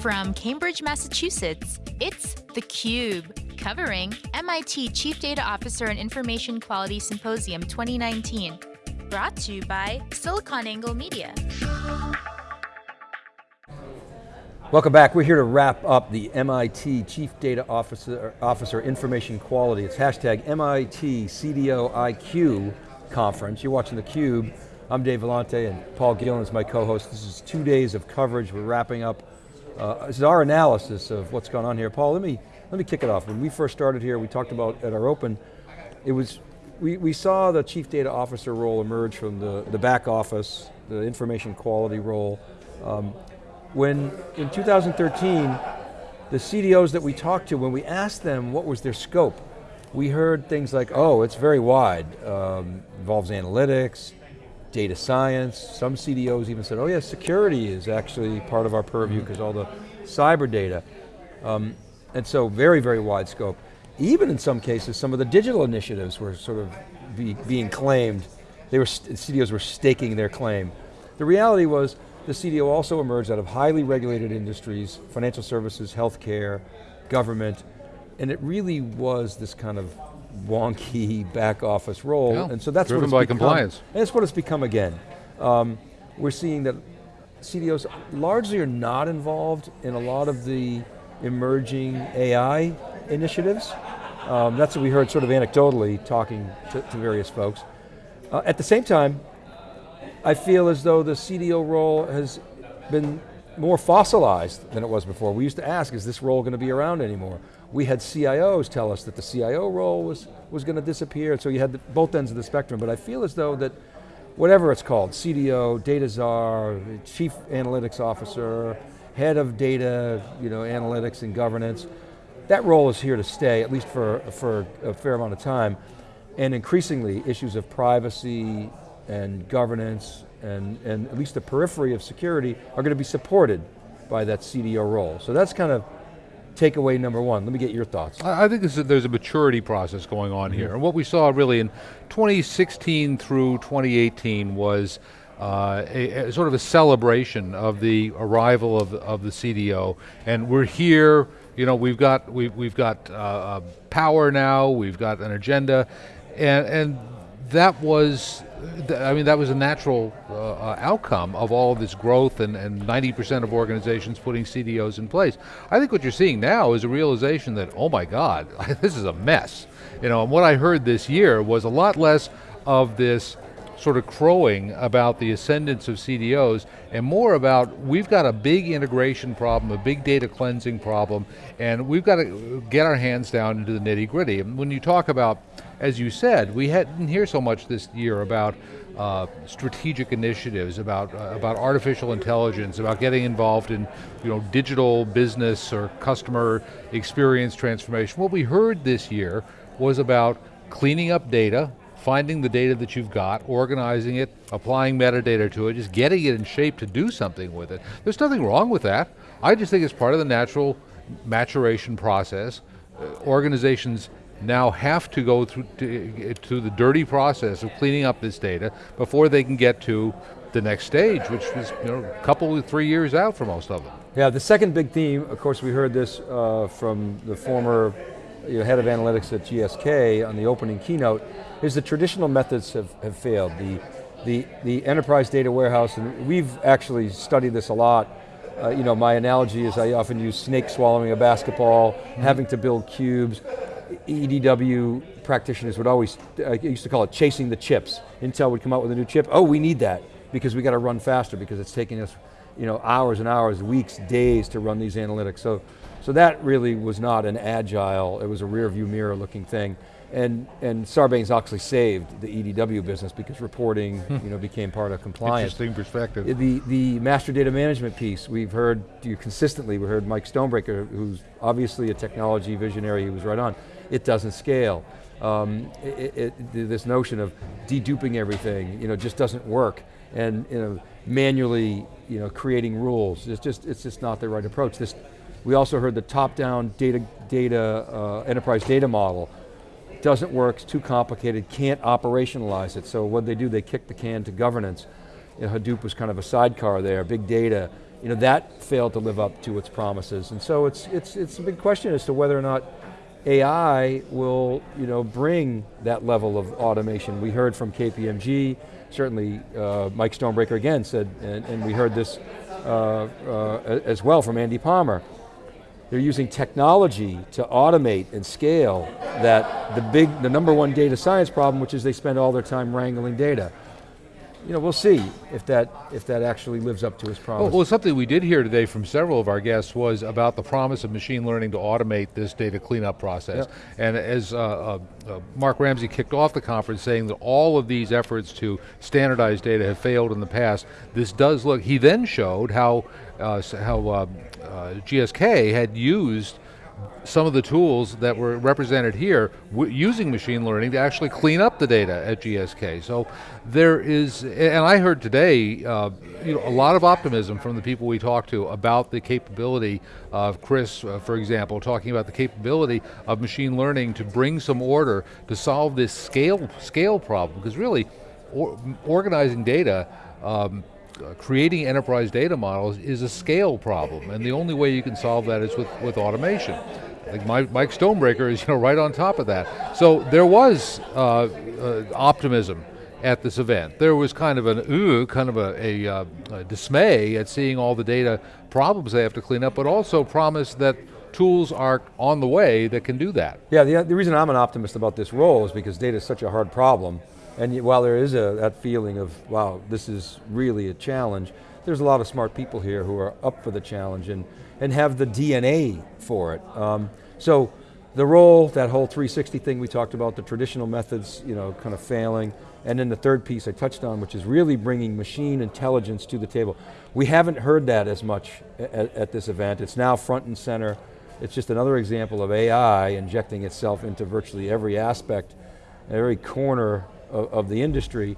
From Cambridge, Massachusetts, it's theCUBE, covering MIT Chief Data Officer and Information Quality Symposium 2019. Brought to you by SiliconANGLE Media. Welcome back, we're here to wrap up the MIT Chief Data Officer, Officer Information Quality. It's hashtag MIT CDO IQ conference. You're watching theCUBE. I'm Dave Vellante and Paul Gillen is my co-host. This is two days of coverage. We're wrapping up. Uh, this is our analysis of what's going on here. Paul, let me, let me kick it off. When we first started here, we talked about at our open, it was, we, we saw the Chief Data Officer role emerge from the, the back office, the information quality role. Um, when, in 2013, the CDOs that we talked to, when we asked them what was their scope, we heard things like, oh, it's very wide, um, involves analytics, data science, some CDOs even said, oh yeah, security is actually part of our purview because mm-hmm. all the cyber data. Um, and so very, very wide scope. Even in some cases, some of the digital initiatives were sort of be, being claimed, they were, CDOs were staking their claim. The reality was, the CDO also emerged out of highly regulated industries, financial services, healthcare, government, and it really was this kind of wonky back office role, yeah. and so that's Driven what it's by become, compliance. And that's what it's become again. Um, we're seeing that CDOs largely are not involved in a lot of the emerging AI initiatives. Um, that's what we heard sort of anecdotally talking to, to various folks. Uh, at the same time, I feel as though the CDO role has been more fossilized than it was before. We used to ask, is this role going to be around anymore? We had CIOs tell us that the CIO role was, was going to disappear, so you had the, both ends of the spectrum, but I feel as though that whatever it's called, CDO, data czar, chief analytics officer, head of data, you know, analytics and governance, that role is here to stay, at least for, for a fair amount of time. And increasingly, issues of privacy, and governance and, and at least the periphery of security are going to be supported by that CDO role. So that's kind of takeaway number one. Let me get your thoughts. I think there's a maturity process going on mm -hmm. here. And what we saw really in 2016 through 2018 was uh, a, a, sort of a celebration of the arrival of, of the CDO. And we're here, you know, we've got, we've, we've got uh, uh power now, we've got an agenda, and, and that was I mean, that was a natural uh, uh outcome of all of this growth and 90% of organizations putting CDOs in place. I think what you're seeing now is a realization that, oh my God, this is a mess. You know, and what I heard this year was a lot less of this sort of crowing about the ascendance of CDOs and more about we've got a big integration problem, a big data cleansing problem, and we've got to get our hands down into the nitty gritty. And when you talk about as you said, we didn't hear so much this year about uh, strategic initiatives, about uh, about artificial intelligence, about getting involved in you know digital business or customer experience transformation. What we heard this year was about cleaning up data, finding the data that you've got, organizing it, applying metadata to it, just getting it in shape to do something with it. There's nothing wrong with that. I just think it's part of the natural maturation process. Uh, organizations now have to go through to, to, the dirty process of cleaning up this data before they can get to the next stage, which is you know, a couple, three years out for most of them. Yeah, the second big theme, of course we heard this uh, from the former you know, head of analytics at GSK on the opening keynote, is the traditional methods have, have failed. The, the, the enterprise data warehouse, and we've actually studied this a lot, uh, you know, my analogy is I often use snake swallowing a basketball, mm -hmm. having to build cubes. EDW practitioners would always, I used to call it chasing the chips. Intel would come out with a new chip, oh, we need that, because we got to run faster, because it's taking us you know, hours and hours, weeks, days to run these analytics. So, so that really was not an agile, it was a rear view mirror looking thing. And, and Sarbanes-Oxley saved the EDW business because reporting you know, became part of compliance. Interesting perspective. The, the master data management piece, we've heard you consistently, we heard Mike Stonebraker, who's obviously a technology visionary, he was right on it doesn't scale. Um, it, it, this notion of deduping everything, you know, just doesn't work. And you know, manually, you know, creating rules. It's just, it's just not the right approach. This, we also heard the top-down data, data uh, enterprise data model doesn't work, it's too complicated, can't operationalize it. So what they do, they kick the can to governance. You know, Hadoop was kind of a sidecar there, big data, you know, that failed to live up to its promises. And so it's, it's, it's a big question as to whether or not AI will you know, bring that level of automation. We heard from KPMG, certainly uh, Mike Stonebraker again said, and, and we heard this uh, uh, as well from Andy Palmer. They're using technology to automate and scale that the big, the number one data science problem, which is they spend all their time wrangling data you know, we'll see if that, if that actually lives up to his promise. Well, well, something we did hear today from several of our guests was about the promise of machine learning to automate this data cleanup process. Yep. And as uh, uh, uh, Mark Ramsey kicked off the conference saying that all of these efforts to standardize data have failed in the past, this does look, he then showed how, uh, how uh, uh, GSK had used some of the tools that were represented here using machine learning to actually clean up the data at GSK. So there is, and I heard today, uh, you know, a lot of optimism from the people we talked to about the capability of Chris, uh, for example, talking about the capability of machine learning to bring some order to solve this scale scale problem. Because really, or, organizing data. Um, uh, creating enterprise data models is a scale problem, and the only way you can solve that is with, with automation. I think Mike, Mike Stonebraker is you know, right on top of that. So there was uh, uh, optimism at this event. There was kind of an ooh, kind of a, a, uh, a, dismay at seeing all the data problems they have to clean up, but also promise that tools are on the way that can do that. Yeah, the, the reason I'm an optimist about this role is because data is such a hard problem, and while there is a, that feeling of, wow, this is really a challenge, there's a lot of smart people here who are up for the challenge and, and have the DNA for it. Um, so the role, that whole 360 thing we talked about, the traditional methods, you know, kind of failing, and then the third piece I touched on, which is really bringing machine intelligence to the table. We haven't heard that as much at, at this event. It's now front and center. It's just another example of AI injecting itself into virtually every aspect, every corner of, of the industry.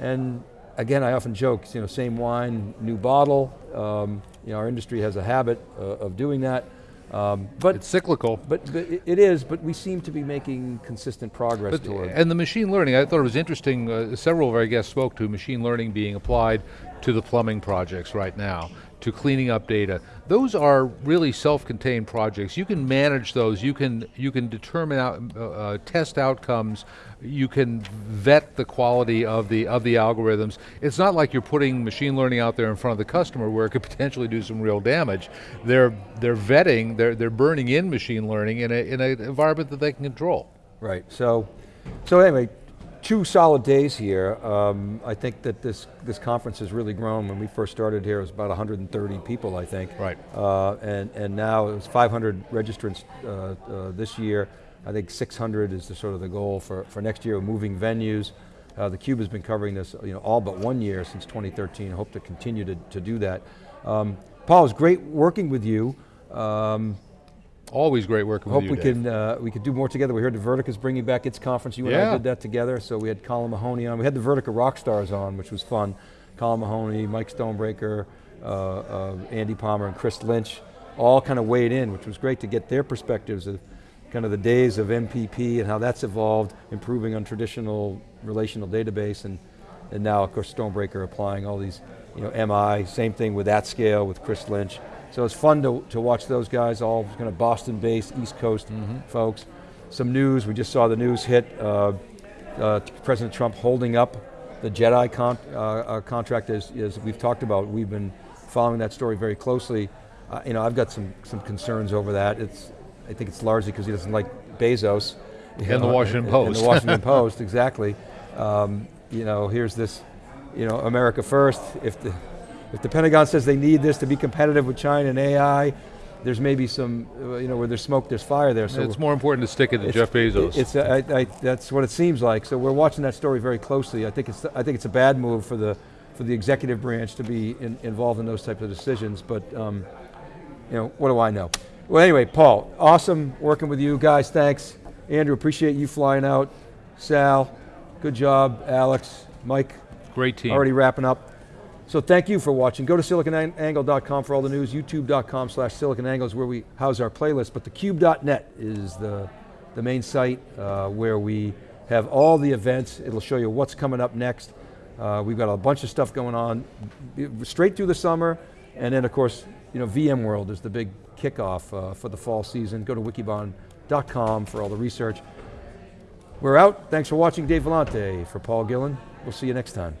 And again, I often joke, you know, same wine, new bottle. Um, you know, our industry has a habit uh, of doing that. Um, but it's cyclical. But, but, it is, but we seem to be making consistent progress but, toward. And the machine learning, I thought it was interesting, uh, several of our guests spoke to machine learning being applied to the plumbing projects right now to cleaning up data. Those are really self-contained projects. You can manage those. You can you can determine out, uh, uh, test outcomes. You can vet the quality of the of the algorithms. It's not like you're putting machine learning out there in front of the customer where it could potentially do some real damage. They're they're vetting. They're they're burning in machine learning in a in an environment that they can control. Right. So so anyway, two solid days here. Um, I think that this, this conference has really grown. When we first started here, it was about 130 people, I think. Right. Uh, and, and now it was 500 registrants uh, uh, this year. I think 600 is the sort of the goal for, for next year, moving venues. Uh, the Cube has been covering this you know, all but one year since 2013. Hope to continue to, to do that. Um, Paul, it's great working with you. Um, Always great working Hope with you, we can uh, we could do more together. We heard the Vertica is bringing back its conference. You and yeah. I did that together. So we had Colin Mahoney on. We had the Vertica Rockstars on, which was fun. Colin Mahoney, Mike Stonebraker, uh, uh, Andy Palmer, and Chris Lynch, all kind of weighed in, which was great to get their perspectives of kind of the days of MPP and how that's evolved, improving on traditional relational database, and and now of course Stonebraker applying all these, you know, MI. Same thing with that AtScale with Chris Lynch. So it's fun to, to watch those guys, all kind of Boston-based, East Coast mm -hmm. folks. Some news, we just saw the news hit, uh, uh, President Trump holding up the JEDI con uh, uh, contract as, as, we've talked about. We've been following that story very closely. Uh, you know, I've got some, some concerns over that. It's, I think it's largely because he doesn't like Bezos. And know, the Washington and, Post. And the Washington Post, exactly. Um, you know, here's this, you know, America first. If the, if the Pentagon says they need this to be competitive with China and AI, there's maybe some, uh, you know, where there's smoke, there's fire there. So it's more important to stick it to Jeff Bezos. It's, I, I, that's what it seems like. So we're watching that story very closely. I think it's, I think it's a bad move for the, for the executive branch to be in, involved in those types of decisions. But, um, you know, what do I know? Well, anyway, Paul, awesome working with you guys. Thanks, Andrew. Appreciate you flying out. Sal, good job. Alex, Mike. Great team. Already wrapping up. So thank you for watching. Go to siliconangle.com for all the news. YouTube.com slash siliconangle is where we house our playlist, but thecube.net is the, the main site uh, where we have all the events. It'll show you what's coming up next. Uh, we've got a bunch of stuff going on straight through the summer, And then of course, you know, VMworld is the big kickoff uh, for the fall season. Go to wikibon.com for all the research. We're out, thanks for watching Dave Vellante. For Paul Gillen, we'll see you next time.